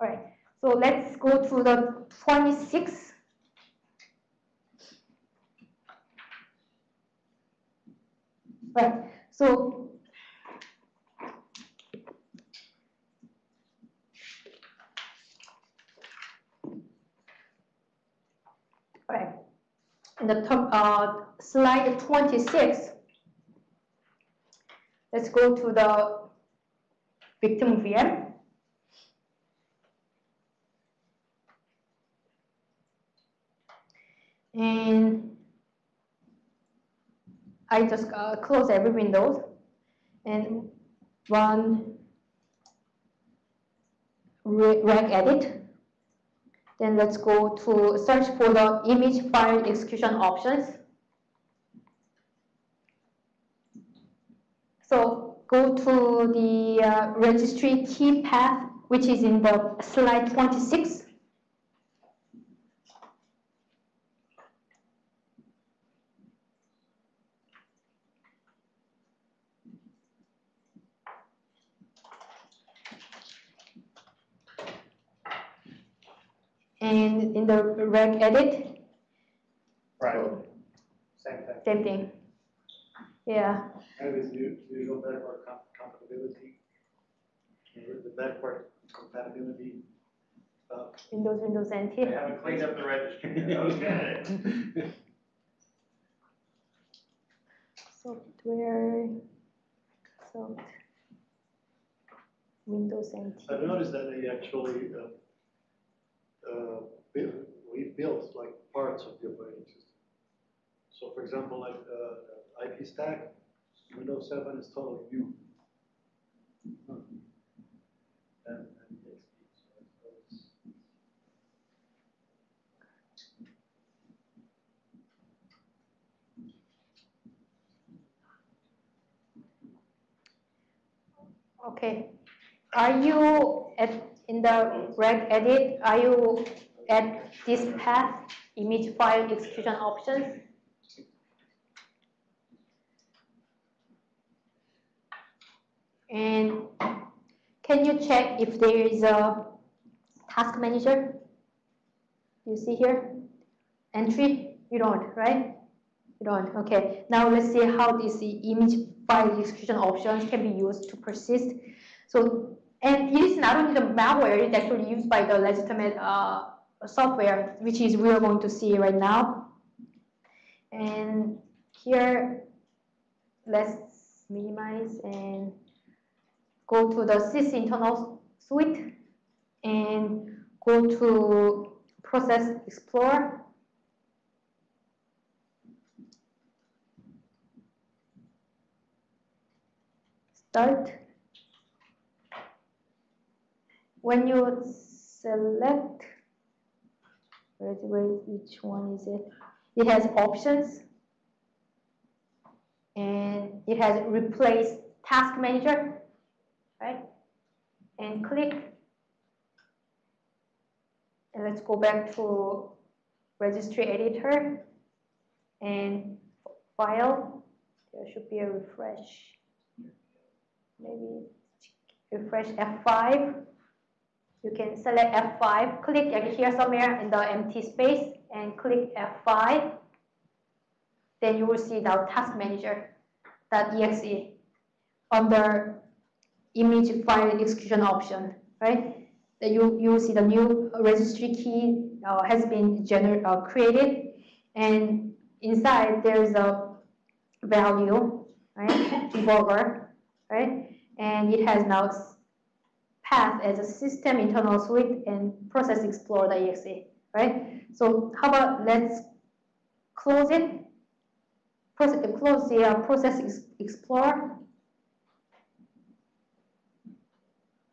All right, so let's go to the 26. Right, so right, in the top, uh, slide 26, let's go to the victim VM. And I just uh, close every window and run regedit. Then let's go to search for the image file execution options. So go to the uh, registry key path, which is in the slide 26. And in the reg edit, Right. Same thing. same thing. Yeah, And with u- usual backward com- compatibility. The backward compatibility stuff. Windows, Windows NT. They haven't cleaned up the registry yet. Okay. Software, so Windows NT. I've noticed that they actually, uh, uh, built like parts of the operating system. So for example, like, uh, IP stack, Windows seven is totally new. Okay. Are you at, in the regedit, are you at this path, image file execution options? And can you check if there is a task manager? You see here? Entry? You don't, right? You don't. Okay. Now let's see how this image file execution options can be used to persist. So, and it is not only the malware, it's actually used by the legitimate uh, software, which is we are going to see right now. And here, let's minimize and go to the sys internal suite and go to process explorer start. When you select, where, where, which one is it? It has options and it has replace task manager, right? And click. And let's go back to registry editor and file. There should be a refresh maybe refresh F5. You can select F5, click here somewhere in the empty space and click F5. Then you will see the task manager.exe under image file execution option, right? That you, you will see the new registry key uh, has been gener uh, created and inside there is a value, right? Debugger, right? And it has now as a system internal suite and process explorer.exe, right? So how about let's close it, process, close the uh, process explorer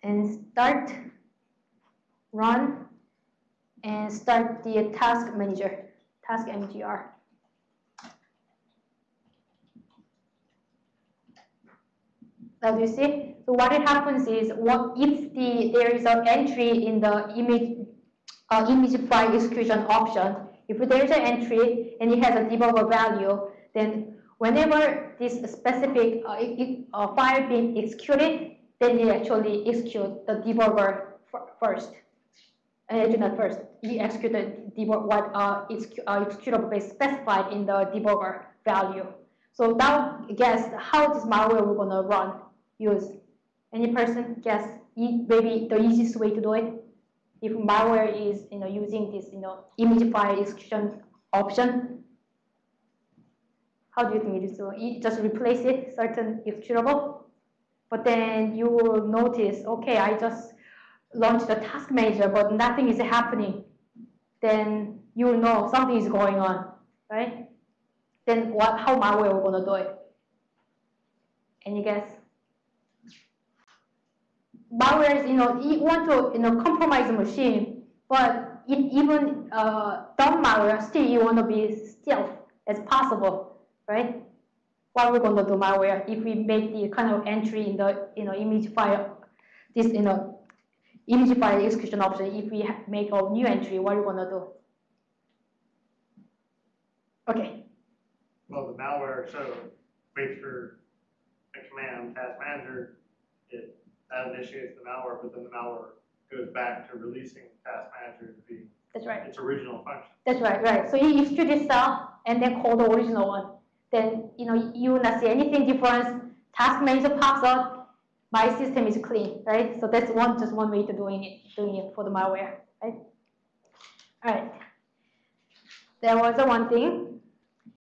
and start, run, and start the task manager, task mgr. Do you see? So what it happens is, what if the there is an entry in the image uh, image file execution option, if there is an entry and it has a debugger value, then whenever this specific uh, uh, file being executed, then it actually execute the debugger first, uh, actually not first, you execute the debug, what uh, is uh, executable base specified in the debugger value. So now guess how this malware we're gonna run, use. Any person guess e- maybe the easiest way to do it? If malware is you know using this you know image file execution option, how do you think it is doing? You just replace it certain executable, but then you will notice, okay, I just launched the task manager, but nothing is happening. Then you will know something is going on, right? Then what? How malware will gonna do it? Any guess? Malware you know, you want to, you know, compromise the machine, but even uh, dumb malware, still you want to be stealth as possible, right? What we're going to do malware if we make the kind of entry in the, you know, image file, this, you know, image file execution option, if we make a new entry, what are we going to do? Okay, Well, the malware, so waits for command, task manager, that initiates the malware, but then the malware goes back to releasing task manager to be that's right. its original function. That's right, right. So you execute this and then call the original one. Then, you know, you will not see anything different. Task manager pops out, my system is clean, right? So that's one, just one way to doing it, doing it for the malware, right? All right. There was one thing.